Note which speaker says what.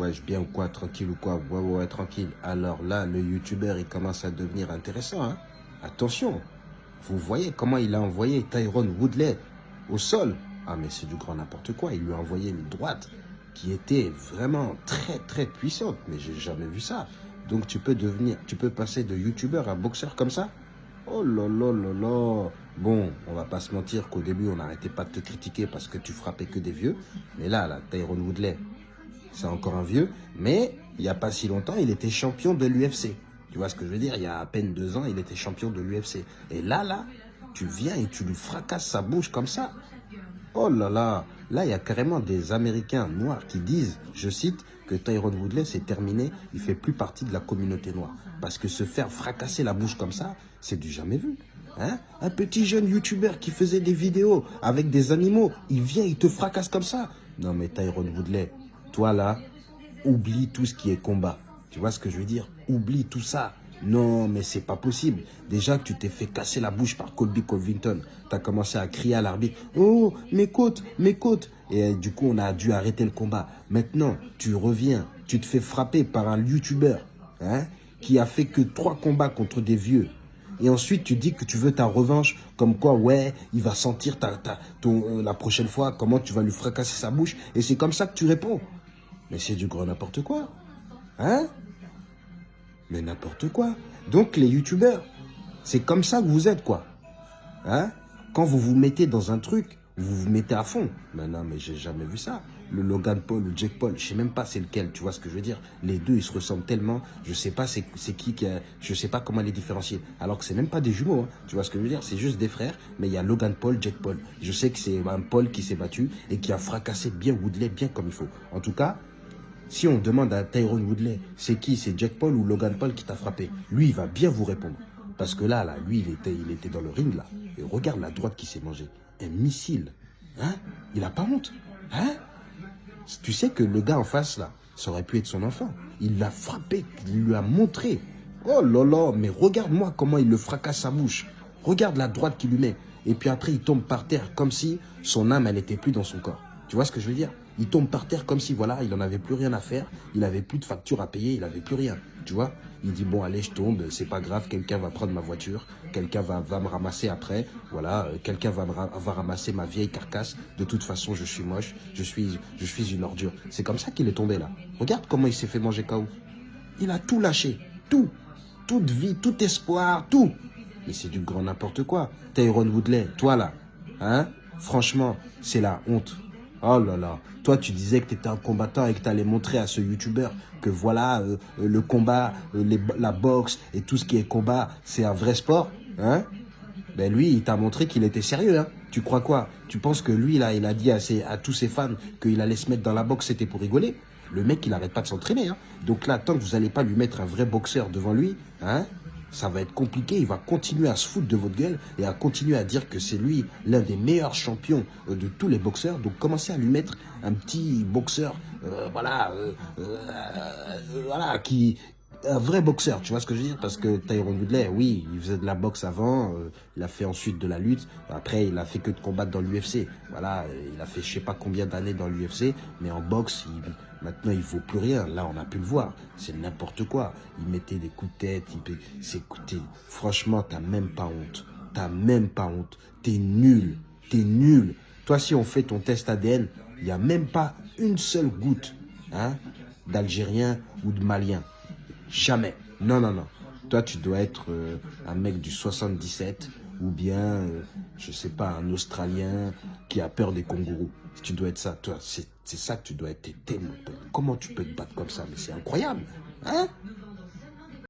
Speaker 1: Wesh, bien ou quoi, tranquille ou quoi Ouais, ouais, ouais, tranquille. Alors là, le youtubeur, il commence à devenir intéressant. Hein Attention, vous voyez comment il a envoyé Tyrone Woodley au sol. Ah, mais c'est du grand n'importe quoi. Il lui a envoyé une droite qui était vraiment très, très puissante. Mais j'ai jamais vu ça. Donc tu peux devenir, tu peux passer de youtubeur à boxeur comme ça? Oh là là là là Bon, on va pas se mentir qu'au début, on n'arrêtait pas de te critiquer parce que tu frappais que des vieux. Mais là, là, Tyrone Woodley, c'est encore un vieux. Mais il n'y a pas si longtemps, il était champion de l'UFC. Tu vois ce que je veux dire? Il y a à peine deux ans, il était champion de l'UFC. Et là, là, tu viens et tu lui fracasses sa bouche comme ça. Oh là là Là, il y a carrément des Américains noirs qui disent, je cite, que Tyrone Woodley, c'est terminé, il fait plus partie de la communauté noire. Parce que se faire fracasser la bouche comme ça, c'est du jamais vu. Hein? Un petit jeune youtubeur qui faisait des vidéos avec des animaux, il vient, il te fracasse comme ça. Non mais Tyrone Woodley, toi là, oublie tout ce qui est combat. Tu vois ce que je veux dire? Oublie tout ça. Non, mais c'est pas possible. Déjà tu t'es fait casser la bouche par Colby Covington. Tu as commencé à crier à l'arbitre « Oh, mes côtes, mes côtes !» Et euh, du coup, on a dû arrêter le combat. Maintenant, tu reviens, tu te fais frapper par un YouTuber hein, qui a fait que trois combats contre des vieux. Et ensuite, tu dis que tu veux ta revanche, comme quoi, ouais, il va sentir ta, ta, ton, euh, la prochaine fois comment tu vas lui fracasser sa bouche. Et c'est comme ça que tu réponds. Mais c'est du gros n'importe quoi. Hein? Mais n'importe quoi. Donc, les youtubeurs, c'est comme ça que vous êtes, quoi. Hein? Quand vous vous mettez dans un truc, vous vous mettez à fond. Mais non, mais j'ai jamais vu ça. Le Logan Paul, le Jack Paul, je sais même pas c'est lequel, tu vois ce que je veux dire. Les deux, ils se ressemblent tellement, je sais pas c'est qui qui a, je sais pas comment les différencier. Alors que c'est même pas des jumeaux, hein. tu vois ce que je veux dire? C'est juste des frères, mais il y a Logan Paul, Jack Paul. Je sais que c'est un Paul qui s'est battu et qui a fracassé bien Woodley, bien comme il faut. En tout cas, si on demande à Tyrone Woodley, c'est qui C'est Jack Paul ou Logan Paul qui t'a frappé Lui, il va bien vous répondre. Parce que là, là, lui, il était, il était dans le ring, là. Et regarde la droite qui s'est mangée. Un missile. Hein? Il a pas honte. Hein? Tu sais que le gars en face, là, ça aurait pu être son enfant. Il l'a frappé, il lui a montré. Oh là là, mais regarde-moi comment il le fracasse sa bouche. Regarde la droite qu'il lui met. Et puis après, il tombe par terre comme si son âme, elle n'était plus dans son corps. Tu vois ce que je veux dire? Il tombe par terre comme si, voilà, il n'en avait plus rien à faire. Il n'avait plus de facture à payer, il n'avait plus rien. Tu vois? Il dit, bon, allez, je tombe, c'est pas grave, quelqu'un va prendre ma voiture, quelqu'un va, me ramasser après, voilà, euh, quelqu'un va, va ramasser ma vieille carcasse. De toute façon, je suis moche, je suis, je suis une ordure. C'est comme ça qu'il est tombé, là. Regarde comment il s'est fait manger KO. Il a tout lâché, tout. Toute vie, tout espoir, tout. Mais c'est du grand n'importe quoi. Tyrone Woodley, toi, là, hein? Franchement, c'est la honte. Oh là là, toi tu disais que tu étais un combattant et que tu allais montrer à ce youtubeur que voilà, euh, euh, le combat, euh, la boxe et tout ce qui est combat, c'est un vrai sport. Hein? Ben lui, il t'a montré qu'il était sérieux. Hein tu crois quoi? Tu penses que lui, là, il a dit à, à tous ses fans qu'il allait se mettre dans la boxe, c'était pour rigoler? Le mec, il n'arrête pas de s'entraîner. Hein Donc là, tant que vous n'allez pas lui mettre un vrai boxeur devant lui, hein ça va être compliqué. Il va continuer à se foutre de votre gueule et à continuer à dire que c'est lui l'un des meilleurs champions euh, de tous les boxeurs. Donc commencez à lui mettre un petit boxeur, euh, voilà, euh, voilà, qui un vrai boxeur, tu vois ce que je veux dire? Parce que Tyrone Woodley, oui, il faisait de la boxe avant, il a fait ensuite de la lutte, après il a fait que de combattre dans l'UFC. Voilà, il a fait je sais pas combien d'années dans l'UFC, mais en boxe, Maintenant, il vaut plus rien. Là, on a pu le voir. C'est n'importe quoi. Il mettait des coups de tête. Il s'écoutait. Franchement, t'as même pas honte. T'as même pas honte. T'es nul. T'es nul. Toi, si on fait ton test ADN, il n'y a même pas une seule goutte hein, d'Algérien ou de Malien. Jamais. Non, non, non. Toi, tu dois être euh, un mec du 77 ou bien, euh, je sais pas, un Australien qui a peur des kangourous. Tu dois être ça, toi, c'est ça que tu dois être. Comment tu peux te battre comme ça? Mais c'est incroyable, hein?